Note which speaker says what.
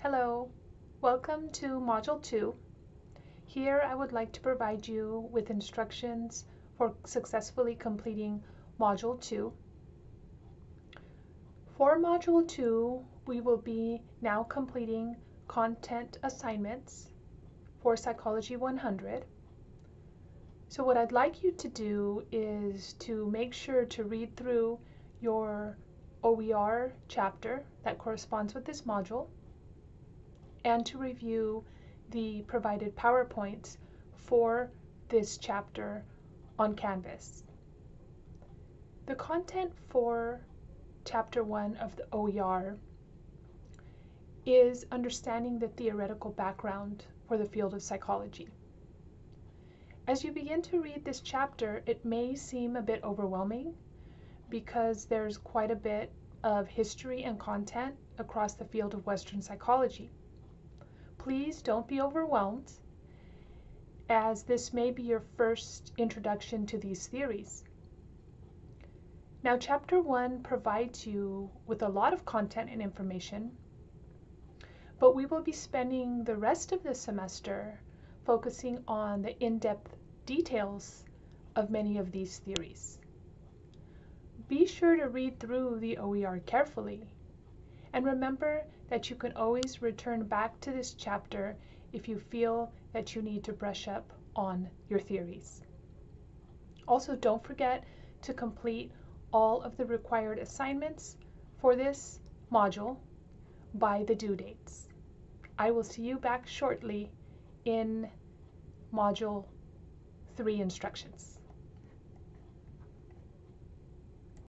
Speaker 1: Hello, welcome to Module 2. Here I would like to provide you with instructions for successfully completing Module 2. For Module 2, we will be now completing content assignments for Psychology 100. So what I'd like you to do is to make sure to read through your OER chapter that corresponds with this module and to review the provided PowerPoints for this chapter on Canvas. The content for Chapter 1 of the OER is understanding the theoretical background for the field of psychology. As you begin to read this chapter, it may seem a bit overwhelming because there's quite a bit of history and content across the field of Western psychology. Please don't be overwhelmed, as this may be your first introduction to these theories. Now, Chapter 1 provides you with a lot of content and information, but we will be spending the rest of the semester focusing on the in-depth details of many of these theories. Be sure to read through the OER carefully and remember that you can always return back to this chapter if you feel that you need to brush up on your theories. Also, don't forget to complete all of the required assignments for this module by the due dates. I will see you back shortly in Module 3 instructions.